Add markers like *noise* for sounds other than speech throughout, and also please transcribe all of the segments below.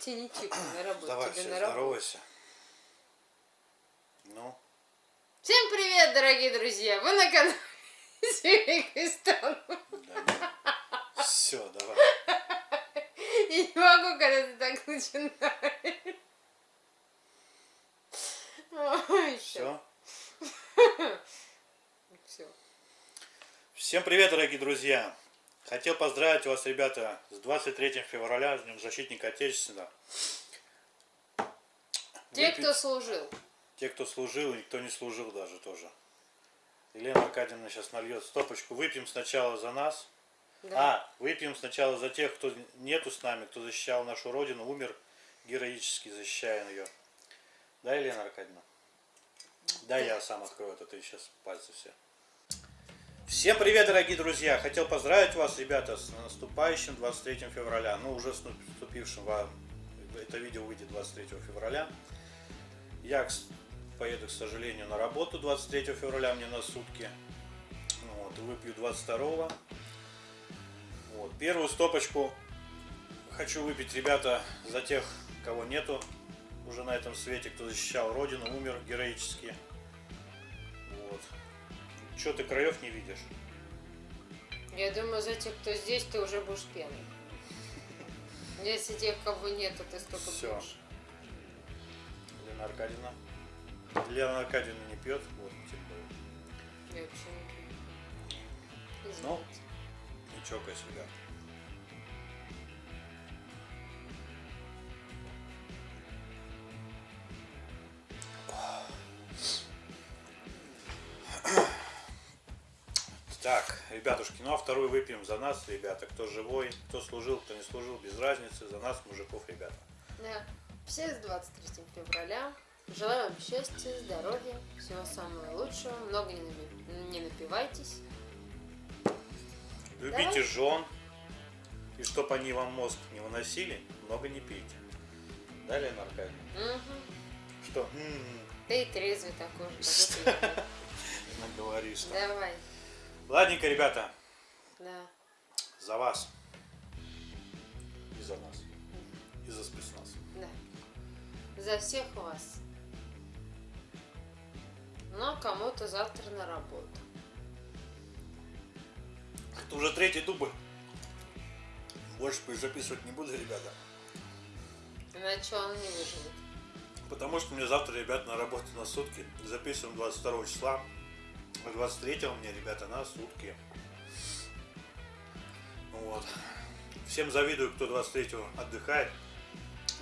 тебе не чипы на работу, Давай, тебе все, на работу. здоровайся. Ну, Всем привет, дорогие друзья! Вы на канале Севикистан. да, все, давай. *laughs* Я не могу, когда ты так начинаешь. Ой, Все. Все. Всем привет, дорогие друзья. Хотел поздравить вас, ребята, с 23 февраля, с Днем Защитника Отечества. Те, Выпить- кто служил. Те, кто служил, и кто не служил даже тоже. Елена Аркадьевна сейчас нальет стопочку. Выпьем сначала за нас. Да. А, выпьем сначала за тех, кто нету с нами, кто защищал нашу Родину, умер героически защищая ее. Да, Елена Аркадьевна? Да, я сам открою это, ты сейчас пальцы все. Всем привет, дорогие друзья! Хотел поздравить вас, ребята, с наступающим 23 февраля. Ну, уже с наступившим вам. Это видео выйдет 23 февраля. Я поеду, к сожалению, на работу 23 февраля, мне на сутки. Вот, и выпью 22 вот. Первую стопочку хочу выпить, ребята, за тех, кого нету уже на этом свете, кто защищал Родину, умер героически. Че ты краев не видишь? Я думаю, за тех, кто здесь, ты уже будешь пьяный. Если тех, кого нету, ты столько Всё. пьешь. Лена Аркадьевна. Лена Аркадьевна не пьет, вот тем более. Я вообще не пью. Ну. Извините. Не чокайся, ребят. Так, ребятушки, ну а вторую выпьем за нас, ребята. Кто живой, кто служил, кто не служил, без разницы. За нас, мужиков, ребята. Да. Все с 23 февраля. Желаю вам счастья, здоровья, всего самого лучшего. Много не, напи- не напивайтесь. Любите Давай. жен. И чтоб они вам мозг не выносили, много не пейте. Да, Лена Аркадьевна? Мгм. Что? Ты и трезвый такой же. *laughs* Наговоришь. Давай. Ладненько, ребята, Да. за вас. И за нас. И за спецназ. Да. За всех вас. А кому-то завтра на работу. Это уже третий дубль. Больше записывать не буду, ребята. Иначе он не выживет. Потому что мне завтра, ребята, на работу на сутки. Записываем 22 числа. А 23 мне, ребята, на сутки. Вот. Всем завидую, кто 23 отдыхает.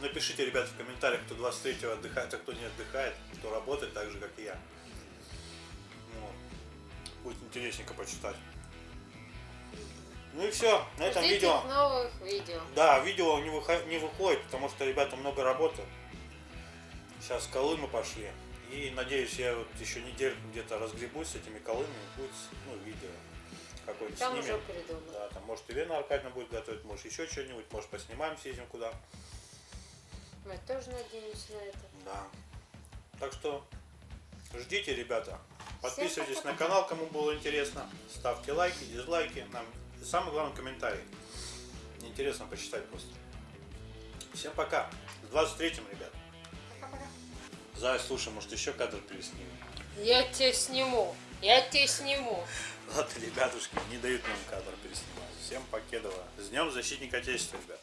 Напишите, ребята, в комментариях, кто 23 отдыхает, а кто не отдыхает, кто работает так же, как и я. Вот. Будет интересненько почитать. Ну и все, на этом Ждите видео. новых видео. Да, видео не, выхо- не выходит, потому что, ребята, много работы. Сейчас колымы пошли. И надеюсь, я вот еще недельку где-то разгребусь с этими колымами, будет ну, видео какое-нибудь Там снимем. уже придумал. Да, там может Елена Аркадьевна будет готовить, может еще что-нибудь, может поснимаем, съездим куда. Мы тоже надеемся на это. Да. Так что ждите, ребята. Подписывайтесь на канал, кому было интересно. Ставьте лайки, дизлайки. Нам и самый главный комментарий. Интересно почитать просто. Всем пока. С 23-м, ребят. Зай, слушай, может еще кадр переснимем? Я тебя сниму. Я тебя сниму. Ладно, ребятушки, не дают нам кадр переснимать. Всем покедово. С Днем Защитника Отечества, ребят.